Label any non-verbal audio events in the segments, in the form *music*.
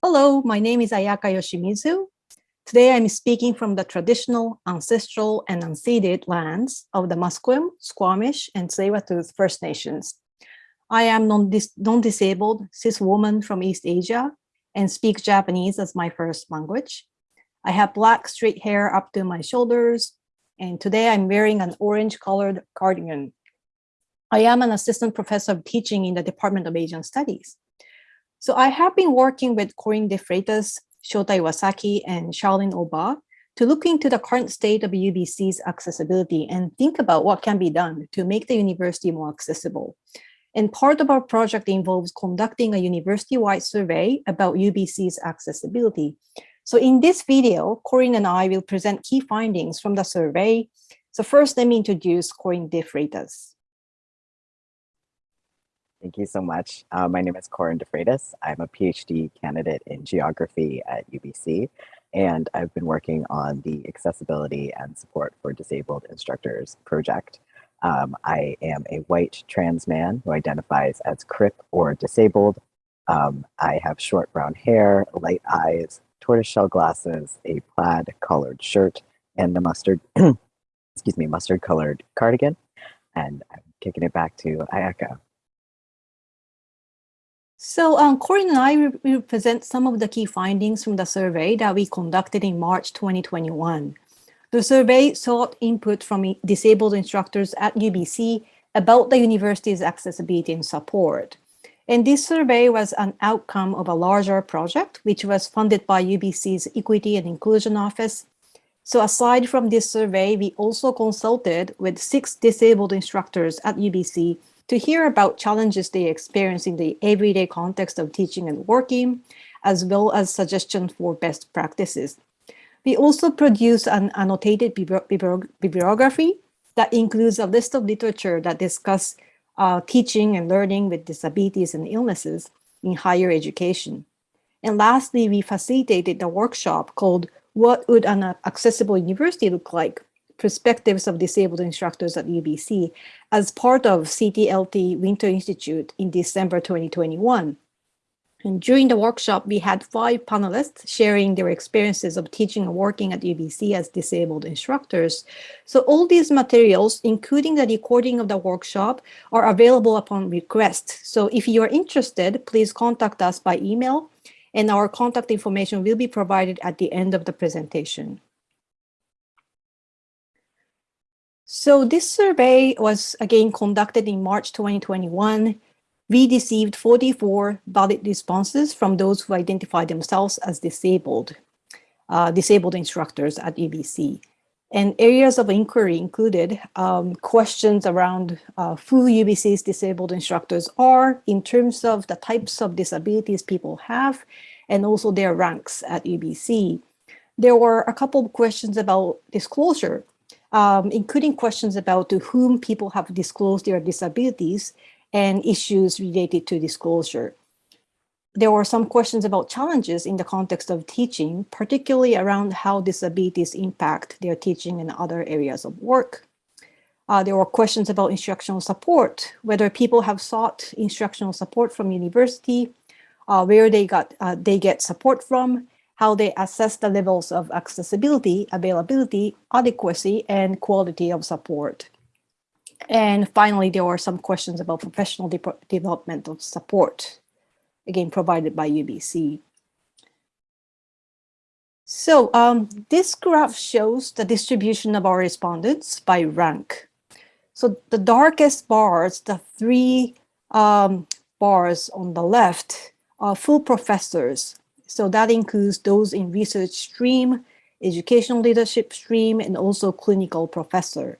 Hello, my name is Ayaka Yoshimizu. Today I'm speaking from the traditional, ancestral, and unceded lands of the Musqueam, Squamish, and tsleil First Nations. I am non-disabled cis woman from East Asia and speak Japanese as my first language. I have black straight hair up to my shoulders, and today I'm wearing an orange colored cardigan. I am an assistant professor of teaching in the Department of Asian Studies. So I have been working with Corinne De Freitas, Shota Iwasaki, and Charlene Oba to look into the current state of UBC's accessibility and think about what can be done to make the university more accessible. And part of our project involves conducting a university-wide survey about UBC's accessibility. So in this video, Corinne and I will present key findings from the survey. So first, let me introduce Corinne De Freitas. Thank you so much. Uh, my name is Corin DeFreitas. I'm a PhD candidate in geography at UBC, and I've been working on the accessibility and support for disabled instructors project. Um, I am a white trans man who identifies as CRIP or disabled. Um, I have short brown hair, light eyes, tortoiseshell glasses, a plaid colored shirt, and a mustard, *clears throat* excuse me, mustard colored cardigan. And I'm kicking it back to Ayaka. So um, Corinne and I will present some of the key findings from the survey that we conducted in March 2021. The survey sought input from disabled instructors at UBC about the university's accessibility and support. And this survey was an outcome of a larger project, which was funded by UBC's Equity and Inclusion Office. So aside from this survey, we also consulted with six disabled instructors at UBC to hear about challenges they experience in the everyday context of teaching and working, as well as suggestions for best practices. We also produce an annotated bibliography that includes a list of literature that discuss uh, teaching and learning with disabilities and illnesses in higher education. And lastly, we facilitated a workshop called What Would an Accessible University Look Like? Perspectives of disabled instructors at UBC as part of CTLT Winter Institute in December 2021. And during the workshop, we had five panelists sharing their experiences of teaching and working at UBC as disabled instructors. So all these materials, including the recording of the workshop, are available upon request. So if you are interested, please contact us by email and our contact information will be provided at the end of the presentation. So this survey was again conducted in March 2021. We received 44 valid responses from those who identified themselves as disabled, uh, disabled instructors at UBC. And areas of inquiry included um, questions around uh, who UBC's disabled instructors are in terms of the types of disabilities people have, and also their ranks at UBC. There were a couple of questions about disclosure um, including questions about to whom people have disclosed their disabilities and issues related to disclosure. There were some questions about challenges in the context of teaching, particularly around how disabilities impact their teaching and other areas of work. Uh, there were questions about instructional support, whether people have sought instructional support from university, uh, where they got uh, they get support from, how they assess the levels of accessibility, availability, adequacy, and quality of support. And finally, there were some questions about professional de of support, again, provided by UBC. So um, this graph shows the distribution of our respondents by rank. So the darkest bars, the three um, bars on the left, are full professors so that includes those in research stream, educational leadership stream, and also clinical professor.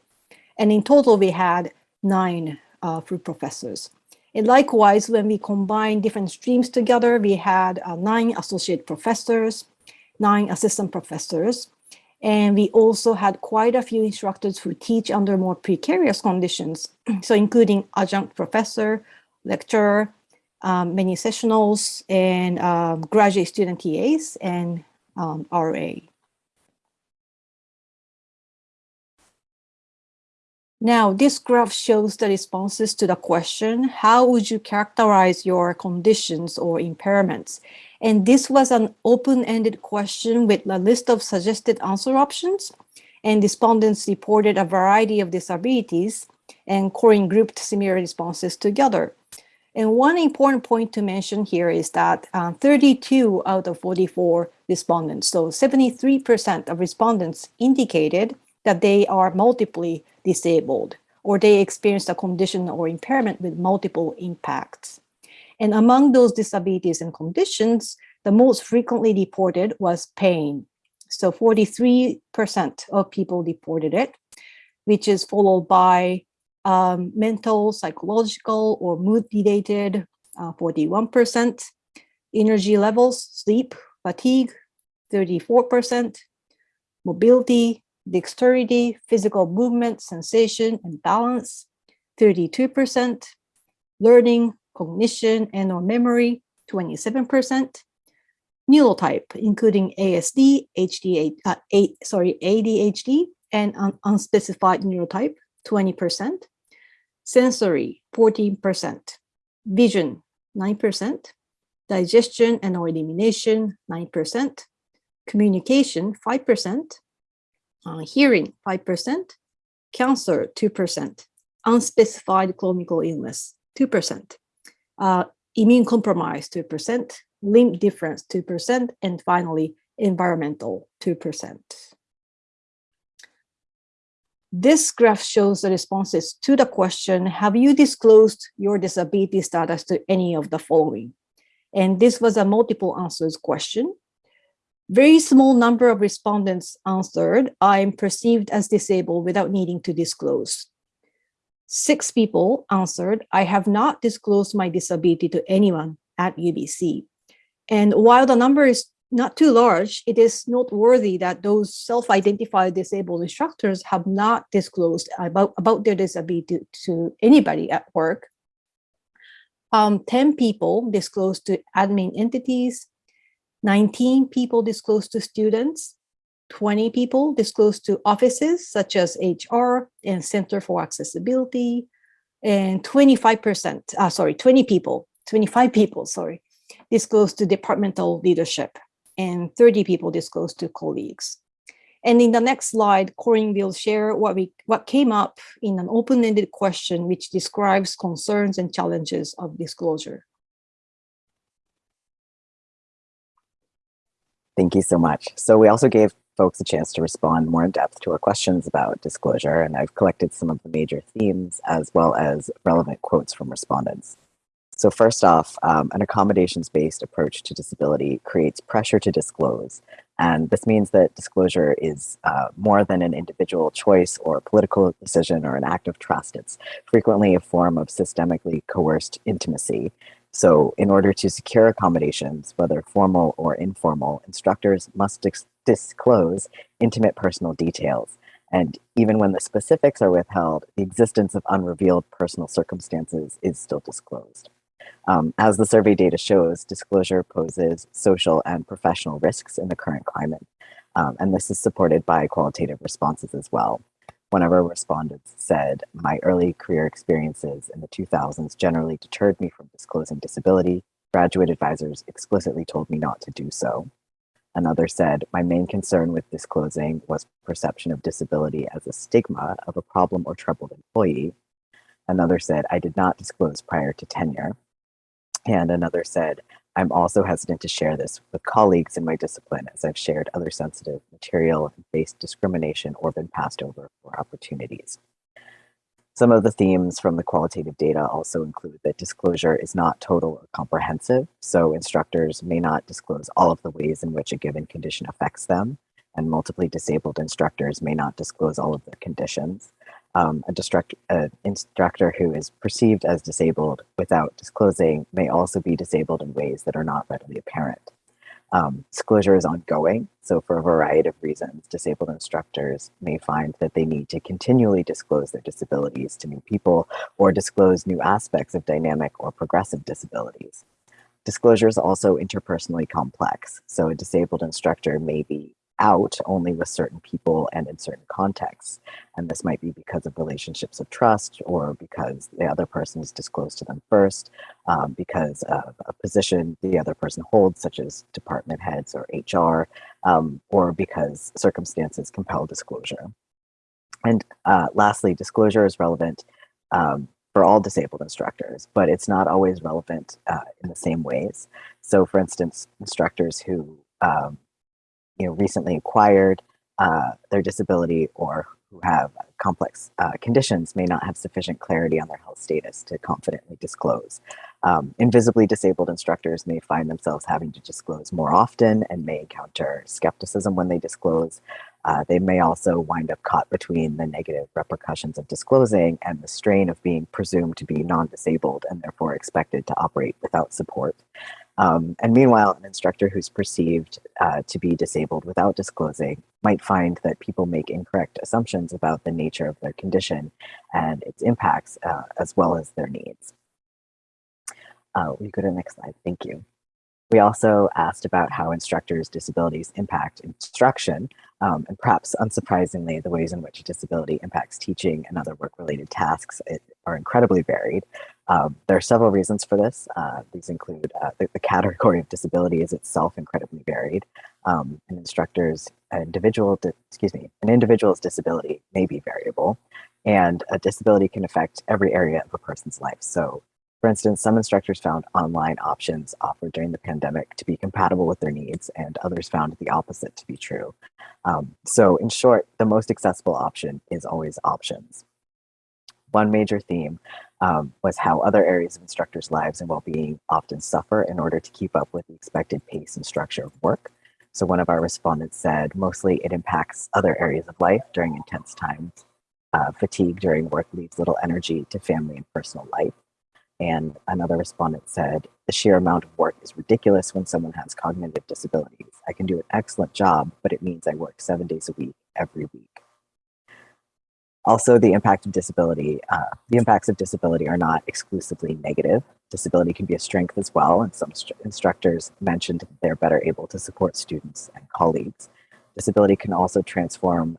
And in total, we had nine uh, full professors. And likewise, when we combine different streams together, we had uh, nine associate professors, nine assistant professors, and we also had quite a few instructors who teach under more precarious conditions. *clears throat* so including adjunct professor, lecturer, um, many sessionals and um, graduate student TAs and um, RA. Now, this graph shows the responses to the question, how would you characterize your conditions or impairments? And this was an open-ended question with a list of suggested answer options. And respondents reported a variety of disabilities and Corinne grouped similar responses together. And one important point to mention here is that uh, 32 out of 44 respondents, so 73% of respondents indicated that they are multiply disabled or they experienced a condition or impairment with multiple impacts. And among those disabilities and conditions, the most frequently reported was pain. So 43% of people reported it, which is followed by um, mental, psychological, or mood-related, 41%, uh, energy levels, sleep, fatigue, 34%, mobility, dexterity, physical movement, sensation, and balance, 32%, learning, cognition, and or memory, 27%, neurotype, including ASD, HD, uh, A, sorry, ADHD, and un unspecified neurotype, 20%, sensory, 14%, vision, 9%, digestion and or elimination, 9%, communication, 5%, uh, hearing 5%, cancer 2%, unspecified clinical illness 2%, uh, immune compromise 2%, limb difference 2%, and finally environmental 2%. This graph shows the responses to the question, have you disclosed your disability status to any of the following? And this was a multiple answers question. Very small number of respondents answered, I'm perceived as disabled without needing to disclose. Six people answered, I have not disclosed my disability to anyone at UBC. And while the number is not too large, it is noteworthy that those self-identified disabled instructors have not disclosed about, about their disability to anybody at work. Um, 10 people disclosed to admin entities, 19 people disclosed to students, 20 people disclosed to offices such as HR and Center for Accessibility, and 25%, uh, sorry, 20 people, 25 people, sorry, disclosed to departmental leadership, and 30 people disclosed to colleagues. And in the next slide, Corinne will share what we what came up in an open-ended question which describes concerns and challenges of disclosure. Thank you so much. So we also gave folks a chance to respond more in depth to our questions about disclosure, and I've collected some of the major themes as well as relevant quotes from respondents. So first off, um, an accommodations-based approach to disability creates pressure to disclose. And this means that disclosure is uh, more than an individual choice or a political decision or an act of trust. It's frequently a form of systemically coerced intimacy so in order to secure accommodations, whether formal or informal, instructors must dis disclose intimate personal details. And even when the specifics are withheld, the existence of unrevealed personal circumstances is still disclosed. Um, as the survey data shows, disclosure poses social and professional risks in the current climate. Um, and this is supported by qualitative responses as well. One of our respondents said, my early career experiences in the 2000s generally deterred me from disclosing disability. Graduate advisors explicitly told me not to do so. Another said, my main concern with disclosing was perception of disability as a stigma of a problem or troubled employee. Another said, I did not disclose prior to tenure. And another said, I'm also hesitant to share this with colleagues in my discipline as I've shared other sensitive material faced discrimination or been passed over for opportunities. Some of the themes from the qualitative data also include that disclosure is not total or comprehensive, so instructors may not disclose all of the ways in which a given condition affects them, and multiply disabled instructors may not disclose all of their conditions um, a destruct, uh, instructor who is perceived as disabled without disclosing may also be disabled in ways that are not readily apparent. Um, disclosure is ongoing, so for a variety of reasons, disabled instructors may find that they need to continually disclose their disabilities to new people or disclose new aspects of dynamic or progressive disabilities. Disclosure is also interpersonally complex, so a disabled instructor may be out only with certain people and in certain contexts. And this might be because of relationships of trust or because the other person is disclosed to them first, um, because of a position the other person holds, such as department heads or HR, um, or because circumstances compel disclosure. And uh, lastly, disclosure is relevant um, for all disabled instructors, but it's not always relevant uh, in the same ways. So for instance, instructors who um, you know, recently acquired uh, their disability or who have complex uh, conditions may not have sufficient clarity on their health status to confidently disclose. Um, invisibly disabled instructors may find themselves having to disclose more often and may encounter skepticism when they disclose. Uh, they may also wind up caught between the negative repercussions of disclosing and the strain of being presumed to be non-disabled and therefore expected to operate without support. Um, and meanwhile, an instructor who's perceived uh, to be disabled without disclosing might find that people make incorrect assumptions about the nature of their condition and its impacts, uh, as well as their needs. Uh, we go to the next slide, thank you. We also asked about how instructors' disabilities impact instruction, um, and perhaps unsurprisingly, the ways in which disability impacts teaching and other work-related tasks are incredibly varied. Um, there are several reasons for this. Uh, these include uh, the, the, category of disability is itself incredibly varied. Um, an instructor's individual, excuse me, an individual's disability may be variable, and a disability can affect every area of a person's life. So for instance, some instructors found online options offered during the pandemic to be compatible with their needs, and others found the opposite to be true. Um, so in short, the most accessible option is always options. One major theme um, was how other areas of instructors' lives and well-being often suffer in order to keep up with the expected pace and structure of work. So one of our respondents said, mostly it impacts other areas of life during intense times. Uh, fatigue during work leaves little energy to family and personal life. And another respondent said, the sheer amount of work is ridiculous when someone has cognitive disabilities. I can do an excellent job, but it means I work seven days a week, every week. Also, the impact of disability, uh, the impacts of disability are not exclusively negative. Disability can be a strength as well, and some instructors mentioned they're better able to support students and colleagues. Disability can also transform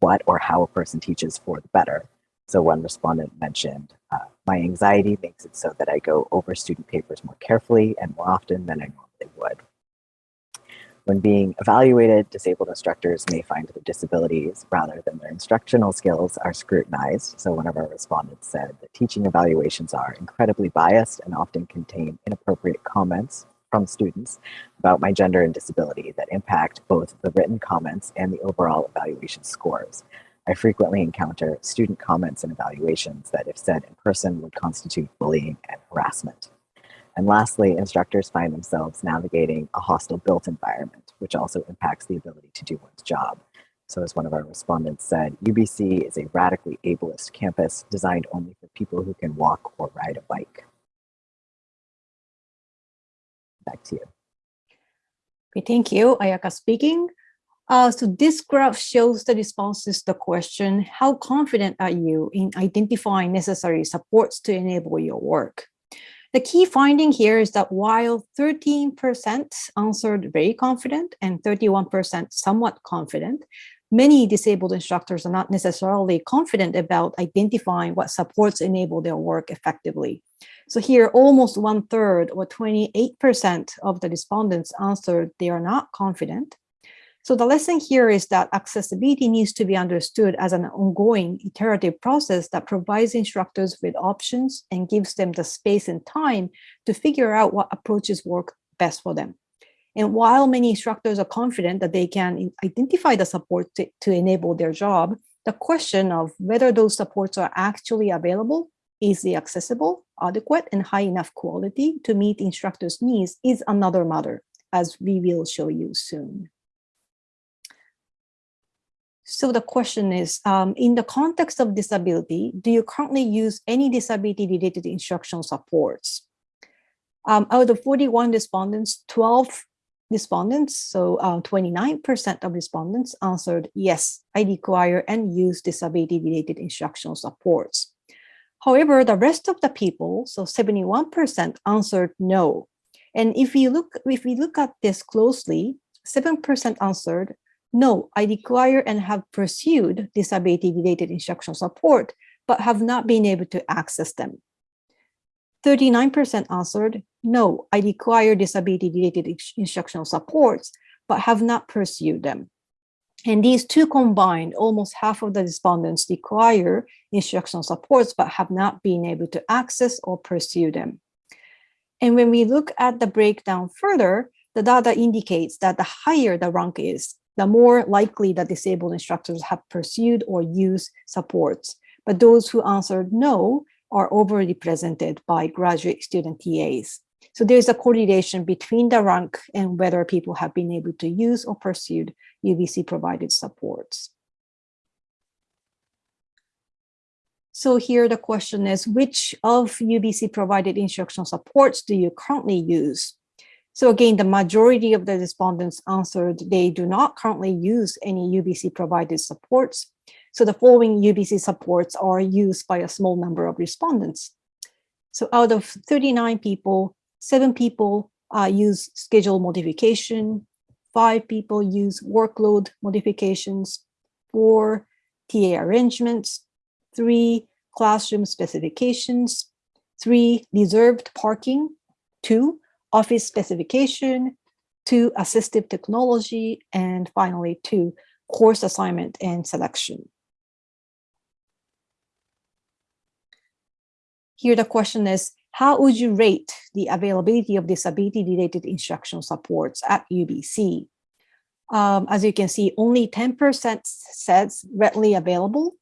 what or how a person teaches for the better. So one respondent mentioned, uh, my anxiety makes it so that I go over student papers more carefully and more often than I normally would. When being evaluated, disabled instructors may find their disabilities rather than their instructional skills are scrutinized. So one of our respondents said that teaching evaluations are incredibly biased and often contain inappropriate comments from students about my gender and disability that impact both the written comments and the overall evaluation scores. I frequently encounter student comments and evaluations that if said in person would constitute bullying and harassment. And lastly, instructors find themselves navigating a hostile built environment, which also impacts the ability to do one's job. So as one of our respondents said, UBC is a radically ableist campus designed only for people who can walk or ride a bike. Back to you. Okay, thank you. Ayaka speaking. Uh, so this graph shows the responses to the question, how confident are you in identifying necessary supports to enable your work? The key finding here is that while 13% answered very confident and 31% somewhat confident, many disabled instructors are not necessarily confident about identifying what supports enable their work effectively. So here, almost one third or 28% of the respondents answered they are not confident, so the lesson here is that accessibility needs to be understood as an ongoing iterative process that provides instructors with options and gives them the space and time to figure out what approaches work best for them. And while many instructors are confident that they can identify the support to, to enable their job, the question of whether those supports are actually available, easily accessible, adequate, and high enough quality to meet instructors' needs is another matter, as we will show you soon. So the question is, um, in the context of disability, do you currently use any disability-related instructional supports? Um, out of 41 respondents, 12 respondents, so 29% uh, of respondents answered, yes, I require and use disability-related instructional supports. However, the rest of the people, so 71% answered no. And if we look, if we look at this closely, 7% answered No, I require and have pursued disability-related instructional support, but have not been able to access them. 39% answered, no, I require disability-related instructional supports, but have not pursued them. And these two combined, almost half of the respondents require instructional supports, but have not been able to access or pursue them. And when we look at the breakdown further, the data indicates that the higher the rank is, the more likely that disabled instructors have pursued or used supports. But those who answered no are overrepresented by graduate student TAs. So there's a correlation between the rank and whether people have been able to use or pursued UBC provided supports. So here the question is, which of UBC provided instructional supports do you currently use? So again, the majority of the respondents answered they do not currently use any UBC provided supports. So the following UBC supports are used by a small number of respondents. So out of 39 people, seven people uh, use schedule modification, five people use workload modifications, four TA arrangements, three classroom specifications, three reserved parking, two office specification, two assistive technology, and finally two course assignment and selection. Here the question is, how would you rate the availability of disability-related instructional supports at UBC? Um, as you can see, only 10% says readily available,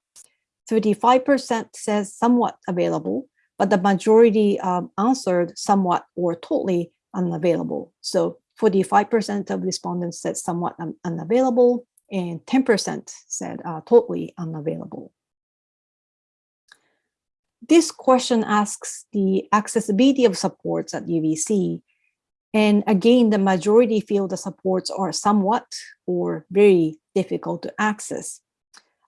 35% says somewhat available, but the majority um, answered somewhat or totally unavailable. So 45% of respondents said somewhat un unavailable and 10% said uh, totally unavailable. This question asks the accessibility of supports at UBC. And again, the majority feel the supports are somewhat or very difficult to access.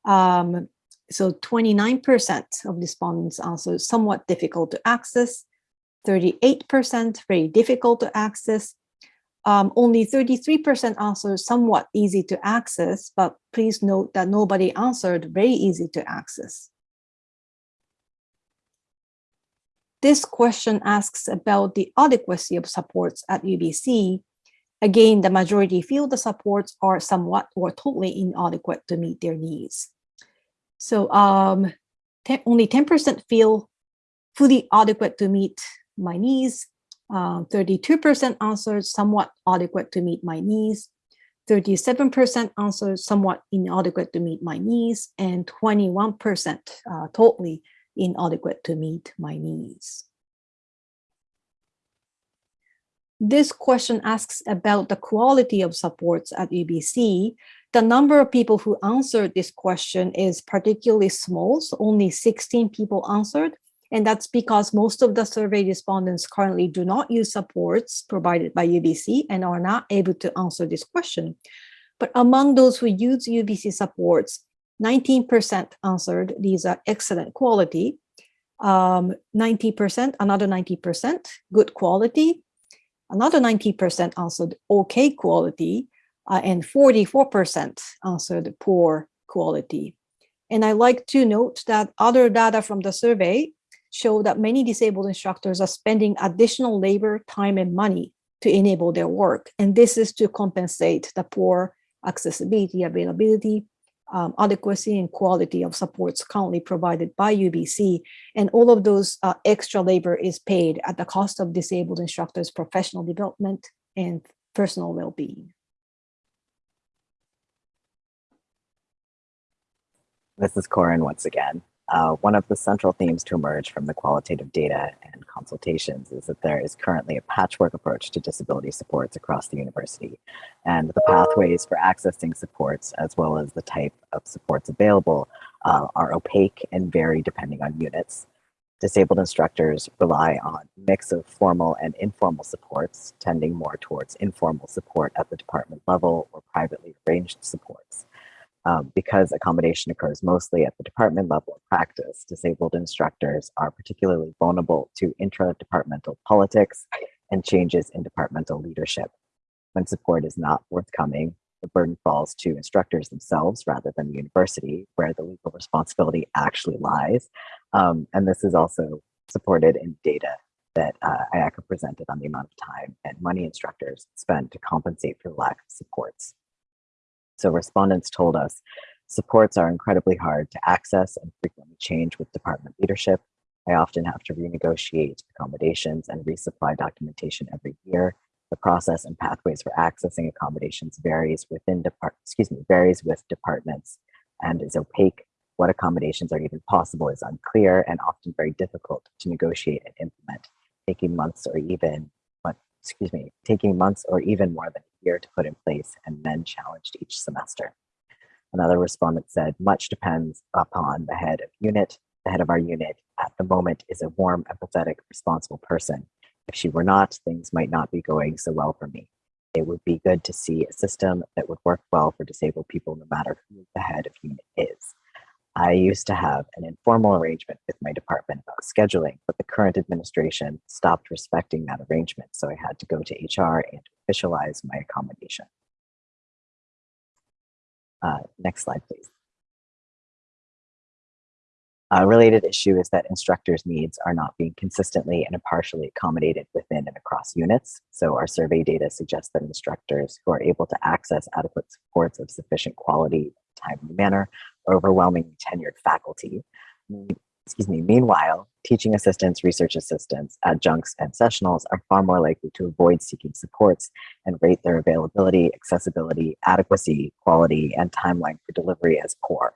Um, so 29% of respondents answered somewhat difficult to access, 38% very difficult to access, um, only 33% answered somewhat easy to access, but please note that nobody answered very easy to access. This question asks about the adequacy of supports at UBC. Again, the majority feel the supports are somewhat or totally inadequate to meet their needs. So um, only 10% feel fully adequate to meet my needs. 32% um, answered somewhat adequate to meet my needs. 37% answered somewhat inadequate to meet my needs. And 21% uh, totally inadequate to meet my needs. This question asks about the quality of supports at UBC. The number of people who answered this question is particularly small, so only 16 people answered. And that's because most of the survey respondents currently do not use supports provided by UBC and are not able to answer this question. But among those who use UBC supports, 19% answered these are excellent quality, 90%, um, another 90% good quality, another 90% answered okay quality, uh, and 44% answered poor quality. And I like to note that other data from the survey show that many disabled instructors are spending additional labor, time, and money to enable their work. And this is to compensate the poor accessibility, availability, um, adequacy and quality of supports currently provided by UBC. And all of those uh, extra labor is paid at the cost of disabled instructors' professional development and personal well-being. This is Corin once again. Uh, one of the central themes to emerge from the qualitative data and consultations is that there is currently a patchwork approach to disability supports across the university. And the pathways for accessing supports, as well as the type of supports available, uh, are opaque and vary depending on units. Disabled instructors rely on a mix of formal and informal supports, tending more towards informal support at the department level or privately arranged supports. Um, because accommodation occurs mostly at the department level of practice, disabled instructors are particularly vulnerable to intra-departmental politics and changes in departmental leadership. When support is not forthcoming, the burden falls to instructors themselves rather than the university, where the legal responsibility actually lies. Um, and this is also supported in data that uh, Ayaka presented on the amount of time and money instructors spend to compensate for lack of supports. So respondents told us supports are incredibly hard to access and frequently change with department leadership. I often have to renegotiate accommodations and resupply documentation every year. The process and pathways for accessing accommodations varies within depart excuse me varies with departments and is opaque. What accommodations are even possible is unclear and often very difficult to negotiate and implement, taking months or even excuse me, taking months or even more than a year to put in place and then challenged each semester. Another respondent said, much depends upon the head of unit. The head of our unit at the moment is a warm, empathetic, responsible person. If she were not, things might not be going so well for me. It would be good to see a system that would work well for disabled people no matter who the head of unit is. I used to have an informal arrangement with my department scheduling, but the current administration stopped respecting that arrangement, so I had to go to HR and officialize my accommodation. Uh, next slide, please. A related issue is that instructors' needs are not being consistently and impartially accommodated within and across units. So our survey data suggests that instructors who are able to access adequate supports of sufficient quality, timely manner overwhelmingly tenured faculty. Excuse me. Meanwhile, teaching assistants, research assistants, adjuncts, and sessionals are far more likely to avoid seeking supports and rate their availability, accessibility, adequacy, quality, and timeline for delivery as poor.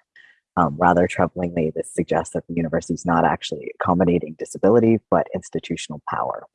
Um, rather troublingly, this suggests that the university is not actually accommodating disability, but institutional power.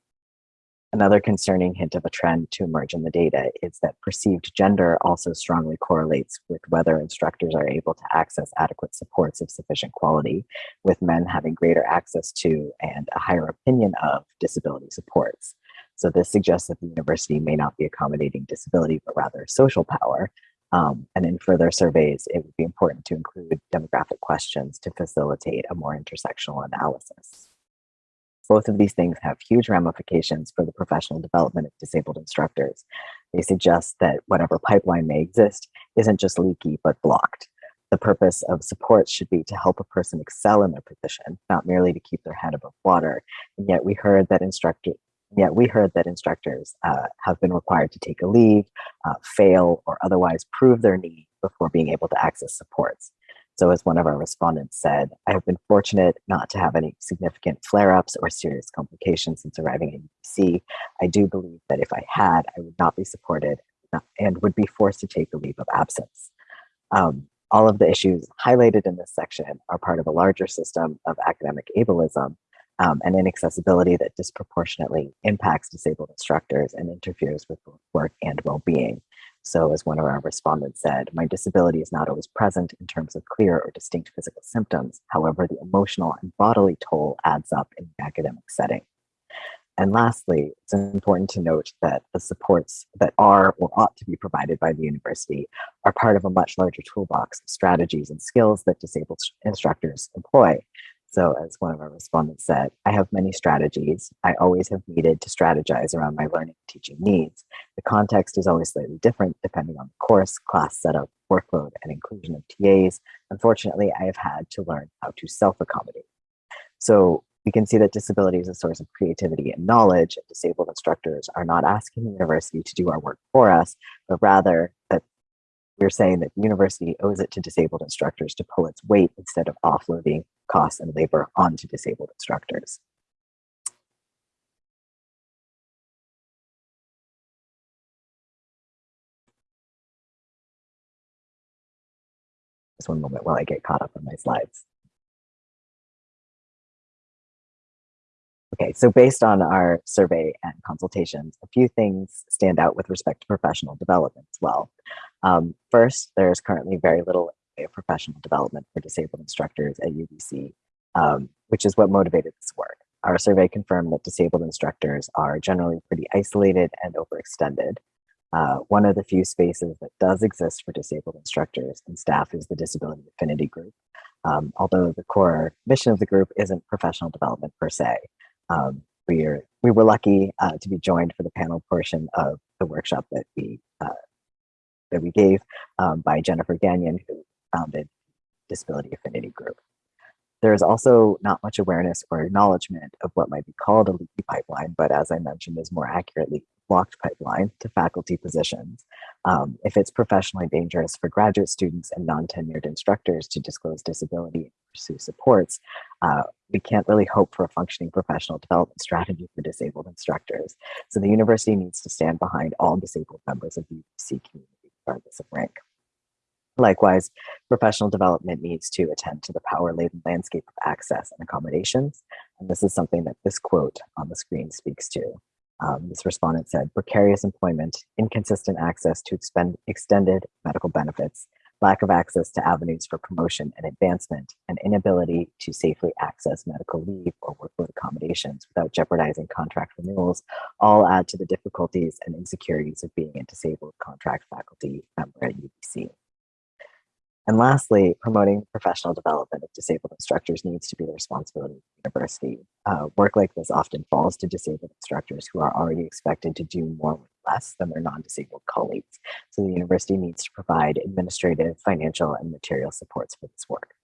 Another concerning hint of a trend to emerge in the data is that perceived gender also strongly correlates with whether instructors are able to access adequate supports of sufficient quality, with men having greater access to and a higher opinion of disability supports. So this suggests that the university may not be accommodating disability, but rather social power. Um, and in further surveys, it would be important to include demographic questions to facilitate a more intersectional analysis. Both of these things have huge ramifications for the professional development of disabled instructors. They suggest that whatever pipeline may exist isn't just leaky, but blocked. The purpose of support should be to help a person excel in their position, not merely to keep their head above water. And yet we heard that instructor, yet we heard that instructors uh, have been required to take a leave, uh, fail, or otherwise prove their need before being able to access supports. So as one of our respondents said, I have been fortunate not to have any significant flare-ups or serious complications since arriving in UBC. I do believe that if I had, I would not be supported and would be forced to take a leave of absence. Um, all of the issues highlighted in this section are part of a larger system of academic ableism um, and inaccessibility that disproportionately impacts disabled instructors and interferes with both work and well-being. So as one of our respondents said, my disability is not always present in terms of clear or distinct physical symptoms. However, the emotional and bodily toll adds up in the academic setting. And lastly, it's important to note that the supports that are or ought to be provided by the university are part of a much larger toolbox of strategies and skills that disabled instructors employ. So as one of our respondents said, I have many strategies. I always have needed to strategize around my learning and teaching needs. The context is always slightly different depending on the course, class setup, workload, and inclusion of TAs. Unfortunately, I have had to learn how to self-accommodate. So we can see that disability is a source of creativity and knowledge. And Disabled instructors are not asking the university to do our work for us, but rather that we're saying that the university owes it to disabled instructors to pull its weight instead of offloading costs and labor onto disabled instructors. Just one moment while I get caught up on my slides. Okay, so based on our survey and consultations, a few things stand out with respect to professional development as well. Um, first, there's currently very little professional development for disabled instructors at UBC, um, which is what motivated this work. Our survey confirmed that disabled instructors are generally pretty isolated and overextended. Uh, one of the few spaces that does exist for disabled instructors and staff is the Disability Affinity Group. Um, although the core mission of the group isn't professional development per se. Um, we, are, we were lucky uh, to be joined for the panel portion of the workshop that we uh, that we gave um, by Jennifer Gagnon, who founded Disability Affinity Group. There is also not much awareness or acknowledgement of what might be called a leaky pipeline, but as I mentioned, is more accurately blocked pipeline to faculty positions. Um, if it's professionally dangerous for graduate students and non-tenured instructors to disclose disability and pursue supports, uh, we can't really hope for a functioning professional development strategy for disabled instructors. So the university needs to stand behind all disabled members of the UBC community, regardless of rank. Likewise, professional development needs to attend to the power-laden landscape of access and accommodations. And this is something that this quote on the screen speaks to. Um, this respondent said, precarious employment, inconsistent access to expend extended medical benefits, lack of access to avenues for promotion and advancement, and inability to safely access medical leave or workload accommodations without jeopardizing contract renewals all add to the difficulties and insecurities of being a disabled contract faculty member at UBC. And lastly, promoting professional development of disabled instructors needs to be the responsibility of the university. Uh, work like this often falls to disabled instructors who are already expected to do more with less than their non-disabled colleagues. So the university needs to provide administrative, financial, and material supports for this work.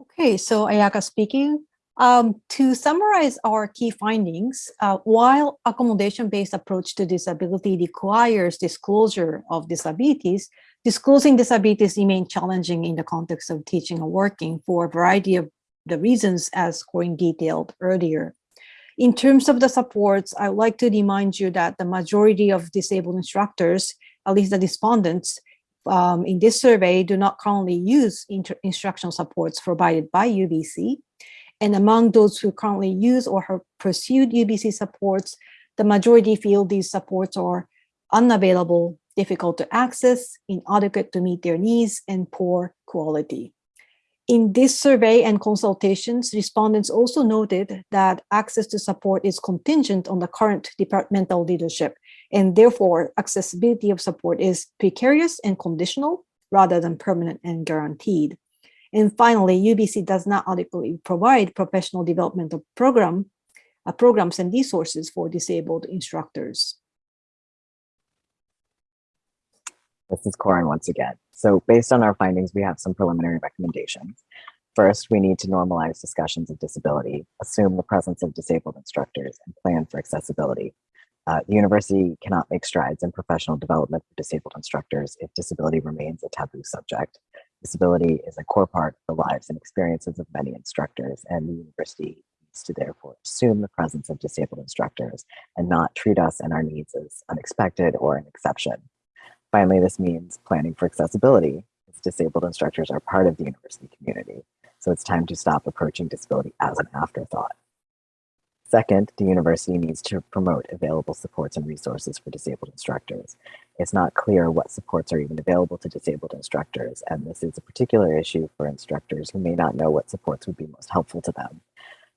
Okay, so Ayaka speaking. Um, to summarize our key findings, uh, while accommodation-based approach to disability requires disclosure of disabilities, disclosing disabilities remain challenging in the context of teaching and working for a variety of the reasons as Corinne detailed earlier. In terms of the supports, I would like to remind you that the majority of disabled instructors, at least the respondents, um, in this survey do not currently use instructional supports provided by UBC. And among those who currently use or have pursued UBC supports, the majority feel these supports are unavailable, difficult to access, inadequate to meet their needs, and poor quality. In this survey and consultations, respondents also noted that access to support is contingent on the current departmental leadership, and therefore accessibility of support is precarious and conditional rather than permanent and guaranteed. And finally, UBC does not adequately provide professional developmental program, uh, programs and resources for disabled instructors. This is Corin once again. So based on our findings, we have some preliminary recommendations. First, we need to normalize discussions of disability, assume the presence of disabled instructors, and plan for accessibility. Uh, the university cannot make strides in professional development for disabled instructors if disability remains a taboo subject. Disability is a core part of the lives and experiences of many instructors, and the university needs to therefore assume the presence of disabled instructors and not treat us and our needs as unexpected or an exception. Finally, this means planning for accessibility, as disabled instructors are part of the university community, so it's time to stop approaching disability as an afterthought. Second, the university needs to promote available supports and resources for disabled instructors. It's not clear what supports are even available to disabled instructors, and this is a particular issue for instructors who may not know what supports would be most helpful to them.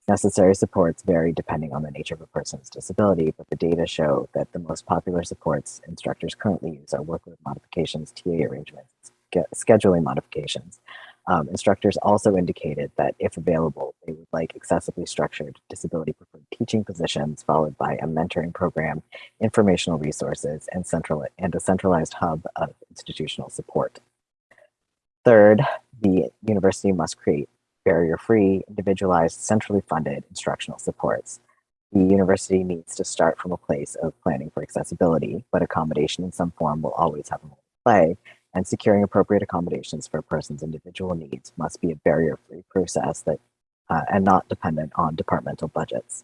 Necessary supports vary depending on the nature of a person's disability, but the data show that the most popular supports instructors currently use are workload modifications, TA arrangements, scheduling modifications, um, instructors also indicated that if available, they would like accessibly structured disability preferred teaching positions followed by a mentoring program, informational resources, and, central, and a centralized hub of institutional support. Third, the university must create barrier-free, individualized, centrally funded instructional supports. The university needs to start from a place of planning for accessibility, but accommodation in some form will always have a role to play, and securing appropriate accommodations for a person's individual needs must be a barrier-free process that uh, and not dependent on departmental budgets.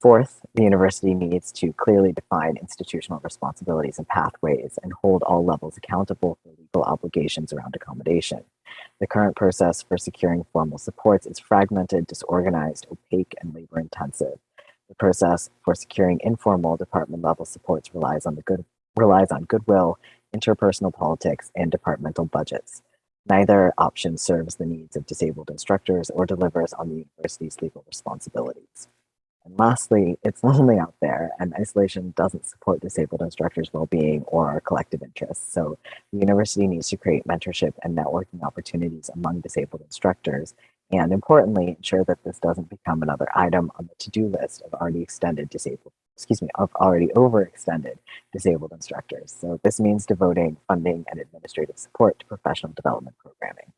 Fourth, the university needs to clearly define institutional responsibilities and pathways and hold all levels accountable for legal obligations around accommodation. The current process for securing formal supports is fragmented, disorganized, opaque, and labor intensive. The process for securing informal department level supports relies on the good relies on goodwill interpersonal politics, and departmental budgets. Neither option serves the needs of disabled instructors or delivers on the university's legal responsibilities. And lastly, it's lonely out there and isolation doesn't support disabled instructors' well-being or our collective interests. So the university needs to create mentorship and networking opportunities among disabled instructors And importantly, ensure that this doesn't become another item on the to-do list of already extended disabled, excuse me, of already overextended disabled instructors. So this means devoting funding and administrative support to professional development programming.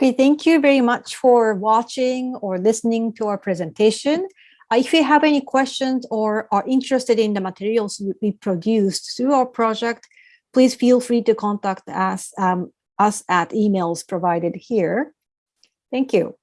Okay, thank you very much for watching or listening to our presentation. Uh, if you have any questions or are interested in the materials we produced through our project, please feel free to contact us, um, us at emails provided here. Thank you.